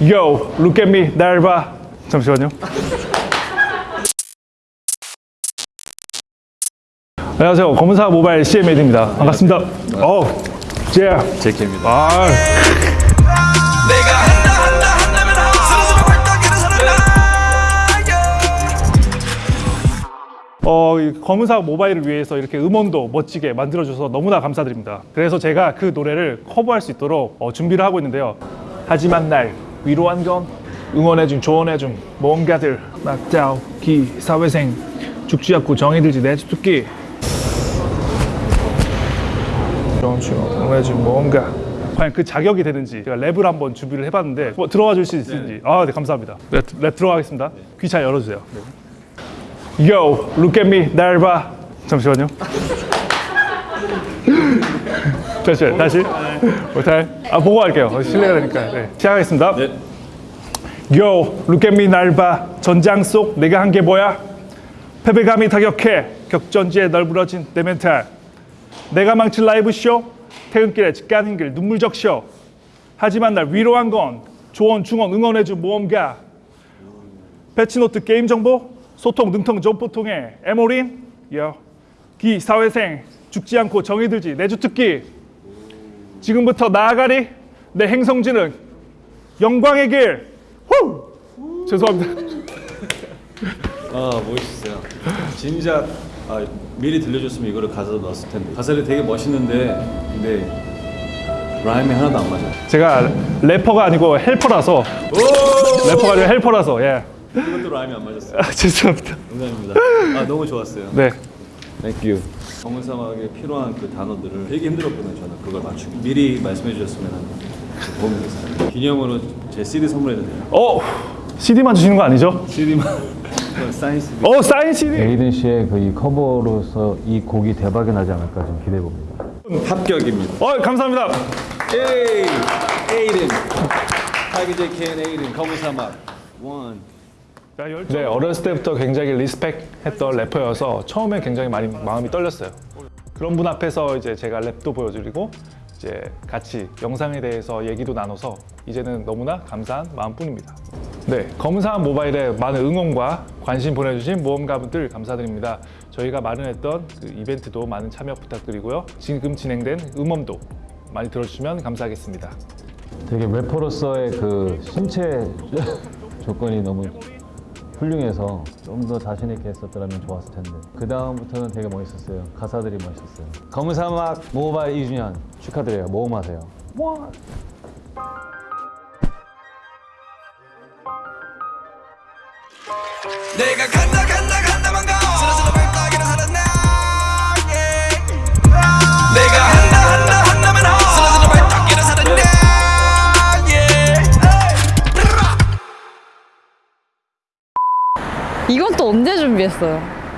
Yo, look at me, 날 봐. 잠시만요. 안녕하세요. 검은사 모바일 CMAD입니다. 반갑습니다. 어, 제. 제키입니다. 아, 어, 이 검은사 모바일을 위해서 이렇게 음원도 멋지게 만들어줘서 너무나 감사드립니다. 그래서 제가 그 노래를 커버할 수 있도록 어, 준비를 하고 있는데요. 하지만 날 위로한 건 응원해준, 조언해준 모험가들, 낙자우, 기, 사회생, 죽지 않고 정이 들지 좋은 춤, 응원해준 모험가 과연 그 자격이 되는지 제가 랩을 한번 준비를 해봤는데 뭐 들어와 줄 수 있는지 아, 네, 감사합니다. 랩, 랩 들어가겠습니다. 귀 잘 열어주세요. Yo, look at me, 날 봐. 잠시만요. 다시, 다시. 못할. 아, 보고 할게요. 어, 실례가 되니까. 네. 시작하겠습니다. 네. Yo, look at me, 날 봐. 전장 속 내가 한 게 뭐야? 패배감이 타격해. 격전지에 널브러진 내 멘탈. 내가 망친 라이브 쇼. 퇴근길에 집 가는 길 눈물 적셔. 하지만 날 위로한 건 조언, 중언, 응원해준 모험가. patch note 게임 정보, 소통, 능통, 정보통의 에모린, Yo, 기사회생, 죽지 않고 정이 들지, 내주 특기. 지금부터 나아가리, 내 행선지는 영광의 길. 후! 죄송합니다. 아 멋있어요. 진작 아, 미리 들려줬으면 이거를 가사로 넣었을 텐데 가사를 되게 멋있는데 근데 rhyme이 하나도 안 맞아요. 제가 래퍼가 아니고 helper라서 래퍼가 아니고 helper라서 예. 이것도 라임이 안 맞았어요. 아, 죄송합니다. 농담입니다. 아 너무 좋았어요. 네. Thank you. 검은 사막에 필요한 그 단어들을 되게 힘들었거든요. 저는 그걸 맞추기. 미리 말씀해 주셨으면 도움이 됐어요. 기념으로 제 CD 선물해도 돼요. 어, CD만 주시는 거 아니죠? CD만 사인 CD. 어, 사인 CD. 에이든 씨의 그 이 커버로서 이 곡이 대박이 나지 않을까 좀 기대해 봅니다. 합격입니다. 어, 감사합니다. 에이, 에이든. 타이거 제이켄 에이든 검은 사막. 원. 네, 어렸을 때부터 굉장히 respect했던 래퍼여서 처음에 굉장히 많이 마음이 떨렸어요. 그런 분 앞에서 이제 제가 랩도 보여드리고 이제 같이 영상에 대해서 얘기도 나눠서 이제는 너무나 감사한 마음뿐입니다. 네, 검은사람 모바일에 많은 응원과 관심 보내주신 모험가분들 감사드립니다. 저희가 마련했던 그 이벤트도 많은 참여 부탁드리고요. 지금 진행된 음원도 많이 들어주시면 감사하겠습니다. 되게 래퍼로서의 그 신체 조건이 너무 훌륭해서 좀 더 자신 있게 했었더라면 좋았을 텐데 그 다음부터는 되게 멋있었어요. 가사들이 멋있었어요. 검은 사막 모바일 2주년 축하드려요. 모험하세요. 내가 간다 가 이건 또 언제 준비했어요?